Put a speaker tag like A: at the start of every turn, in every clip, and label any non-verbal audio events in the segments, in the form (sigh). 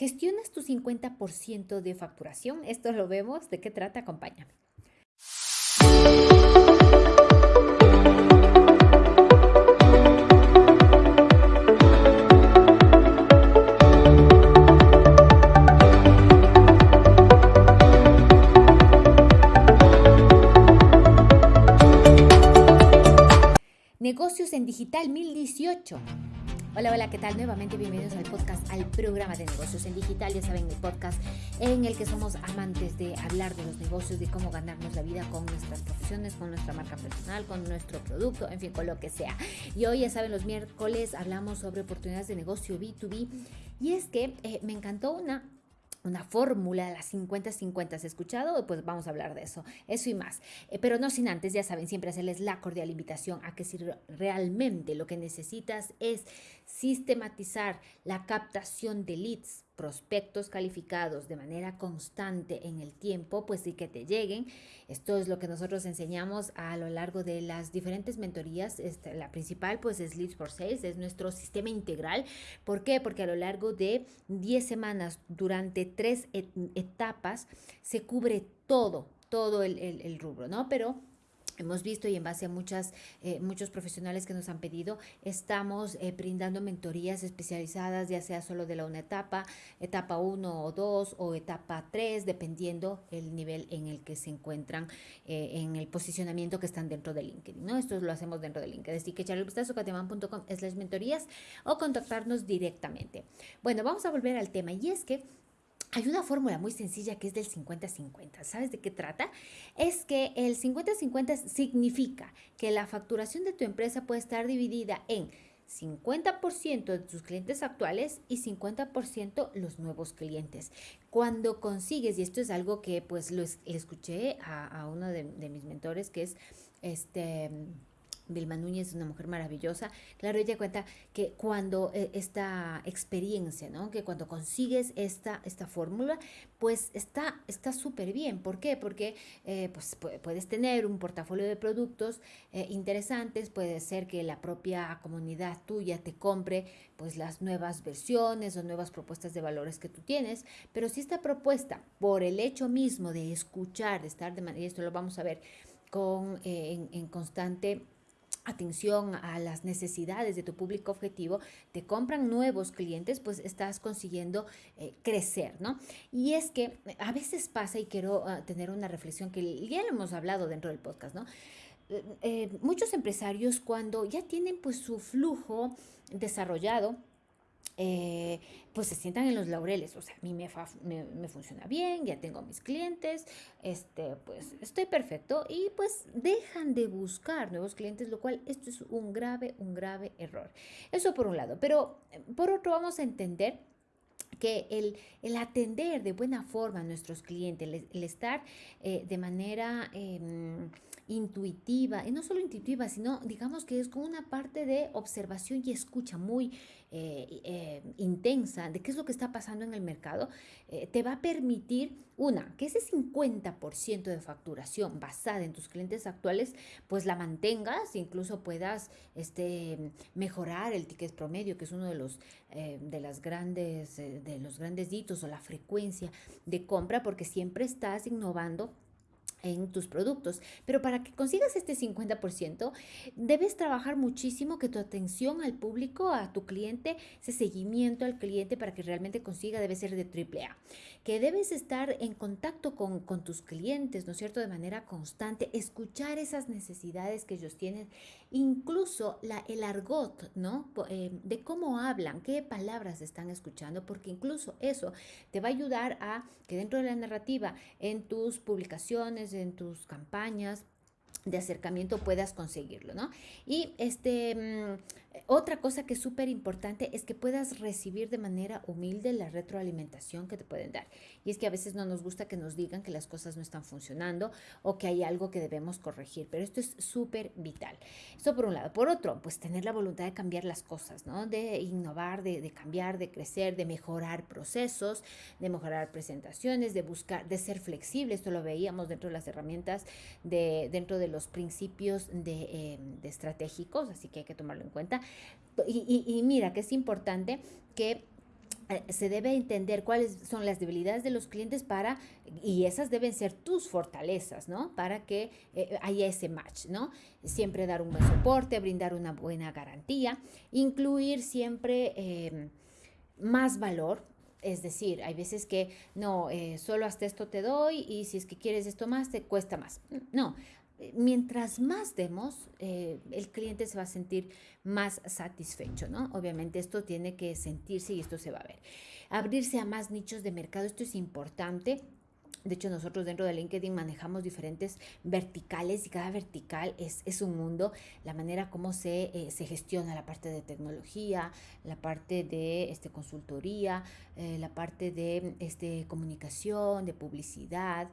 A: ¿Gestionas tu 50% de facturación? Esto lo vemos. ¿De qué trata? Acompáñame. Negocios en Digital 1018. Hola, hola, ¿qué tal? Nuevamente bienvenidos al podcast, al programa de negocios en digital. Ya saben, el podcast en el que somos amantes de hablar de los negocios, de cómo ganarnos la vida con nuestras profesiones, con nuestra marca personal, con nuestro producto, en fin, con lo que sea. Y hoy, ya saben, los miércoles hablamos sobre oportunidades de negocio B2B. Y es que eh, me encantó una una fórmula las 50-50. ¿Has escuchado? Pues vamos a hablar de eso, eso y más. Eh, pero no sin antes, ya saben, siempre hacerles la cordial invitación a que si realmente lo que necesitas es sistematizar la captación de leads, prospectos calificados de manera constante en el tiempo, pues sí que te lleguen. Esto es lo que nosotros enseñamos a lo largo de las diferentes mentorías. Este, la principal pues es Leads for Sales, es nuestro sistema integral. ¿Por qué? Porque a lo largo de 10 semanas, durante tres etapas, se cubre todo, todo el, el rubro, ¿no? Pero hemos visto y en base a muchas, eh, muchos profesionales que nos han pedido, estamos eh, brindando mentorías especializadas, ya sea solo de la una etapa, etapa 1 o 2 o etapa 3, dependiendo el nivel en el que se encuentran eh, en el posicionamiento que están dentro de LinkedIn. ¿no? Esto lo hacemos dentro de LinkedIn. Así que echarle un vistazo a slash mentorías o contactarnos directamente. Bueno, vamos a volver al tema y es que hay una fórmula muy sencilla que es del 50-50. ¿Sabes de qué trata? Es que el 50-50 significa que la facturación de tu empresa puede estar dividida en 50% de tus clientes actuales y 50% los nuevos clientes. Cuando consigues, y esto es algo que pues lo escuché a, uno de, de mis mentores, que es este Vilma Núñez es una mujer maravillosa. Claro, ella cuenta que cuando eh, esta experiencia, ¿no? Que cuando consigues esta, esta fórmula, pues está súper bien. ¿Por qué? Porque eh, pues, puedes tener un portafolio de productos eh, interesantes, puede ser que la propia comunidad tuya te compre pues las nuevas versiones o nuevas propuestas de valores que tú tienes, pero si esta propuesta, por el hecho mismo de escuchar, de estar de manera, y esto lo vamos a ver con, en constante atención a las necesidades de tu público objetivo, te compran nuevos clientes, pues estás consiguiendo eh, crecer, ¿no? Y es que a veces pasa, y quiero ah, tener una reflexión que ya lo hemos hablado dentro del podcast, ¿no? Eh, eh, muchos empresarios cuando ya tienen pues su flujo desarrollado, eh, pues se sientan en los laureles. O sea, a mí me, me, funciona bien, ya tengo mis clientes, este, pues estoy perfecto y pues dejan de buscar nuevos clientes, lo cual esto es un grave, un grave error. Eso por un lado. Pero eh, por otro vamos a entender que el, el, atender de buena forma a nuestros clientes, el, estar eh, de manera em, intuitiva, y no solo intuitiva, sino digamos que es con una parte de observación y escucha muy eh, eh, intensa de qué es lo que está pasando en el mercado, eh, te va a permitir, una, que ese 50% de facturación basada en tus clientes actuales, pues la mantengas, incluso puedas este, mejorar el ticket promedio, que es uno de los, de las grandes, de los grandes hitos o la frecuencia de compra, porque siempre estás innovando en tus productos. Pero para que consigas este 50%, debes trabajar muchísimo que tu atención al público, a tu cliente, ese seguimiento al cliente para que realmente consiga debe ser de triple A. Que debes estar en contacto con, tus clientes, ¿no es cierto? De manera constante, escuchar esas necesidades que ellos tienen, incluso la, el argot, ¿no? Eh, de cómo hablan, qué palabras están escuchando, porque incluso eso te va a ayudar a que dentro de la narrativa, en tus publicaciones, en tus campañas de acercamiento puedas conseguirlo, ¿no? Y este, mm, otra cosa que es súper importante es que puedas recibir de manera humilde la retroalimentación que te pueden dar. Y es que a veces no nos gusta que nos digan que las cosas no están funcionando o que hay algo que debemos corregir, pero esto es súper vital. Esto por un lado. Por otro, pues tener la voluntad de cambiar las cosas, ¿no? De innovar, de, de cambiar, de crecer, de mejorar procesos, de mejorar presentaciones, de buscar, de ser flexible. Esto lo veíamos dentro de las herramientas, de, dentro de los principios de, eh, de estratégicos, así que hay que tomarlo en cuenta. Y, mira que es importante que eh, se debe entender cuáles son las debilidades de los clientes para, y esas deben ser tus fortalezas, ¿no? Para que eh, haya ese match, ¿no? Siempre dar un buen soporte, brindar una buena garantía, incluir siempre em, más valor. Es decir, hay veces que no, eh, solo hasta esto te doy y si es que quieres esto más, te cuesta más. No, mientras más demos, eh, el cliente se va a sentir más satisfecho, ¿no? Obviamente esto tiene que sentirse y esto se va a ver. Abrirse a más nichos de mercado, esto es importante. De hecho, nosotros dentro de LinkedIn manejamos diferentes verticales y cada vertical es, es un mundo. La manera como se, eh, se, gestiona la parte de tecnología, la parte de este, consultoría, eh, la parte de este, comunicación, de publicidad,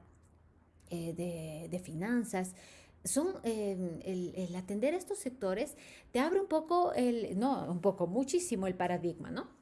A: de, de, finanzas son em, el, el, atender estos sectores te abre un poco el, no, un poco, muchísimo el paradigma, ¿no?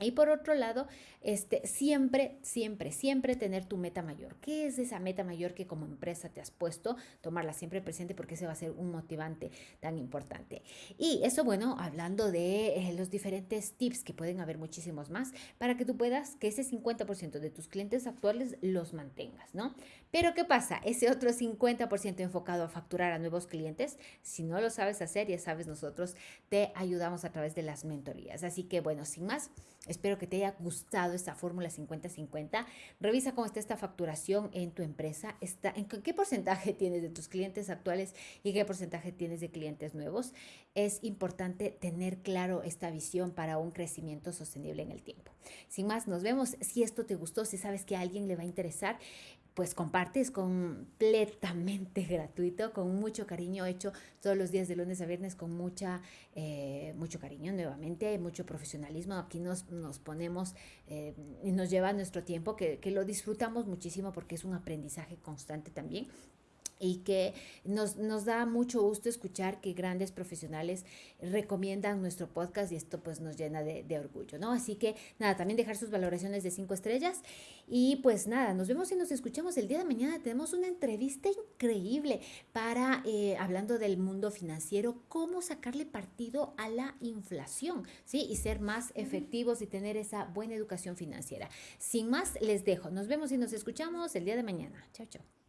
A: Y por otro lado, este, siempre, siempre, siempre tener tu meta mayor. ¿Qué es esa meta mayor que como empresa te has puesto? Tomarla siempre presente porque ese va a ser un motivante tan importante. Y eso, bueno, hablando de eh, los diferentes tips, que pueden haber muchísimos más, para que tú puedas que ese 50% de tus clientes actuales los mantengas, ¿no? Pero ¿qué pasa? Ese otro 50% enfocado a facturar a nuevos clientes, si no lo sabes hacer, ya sabes, nosotros te ayudamos a través de las mentorías. Así que, bueno, sin más. Espero que te haya gustado esta fórmula 50-50. Revisa cómo está esta facturación en tu empresa. Está, en ¿Qué porcentaje (laughs) tienes de tus clientes actuales y qué porcentaje tienes de clientes nuevos? Es importante tener claro esta visión para un crecimiento sostenible en el tiempo. Sin más, nos vemos. Si esto te gustó, si sabes que a alguien le va a interesar, pues compartes completamente (laughs) gratuito, con mucho cariño, hecho todos los días de lunes a viernes con mucha, eh, mucho cariño nuevamente, mucho profesionalismo. Aquí nos, nos ponemos eh, y nos lleva nuestro tiempo, que, que lo disfrutamos muchísimo porque es un aprendizaje constante también y que nos, nos, da mucho gusto escuchar que grandes profesionales recomiendan nuestro podcast y esto pues nos llena de, de, orgullo, ¿no? Así que nada, también dejar sus valoraciones de cinco estrellas y pues nada, nos vemos y nos escuchamos el día de mañana. Tenemos una entrevista increíble para, eh, hablando del mundo financiero, cómo sacarle partido a la inflación, ¿sí? Y ser más efectivos y tener esa buena educación financiera. Sin más, les dejo. Nos vemos y nos escuchamos el día de mañana. Chao, chao.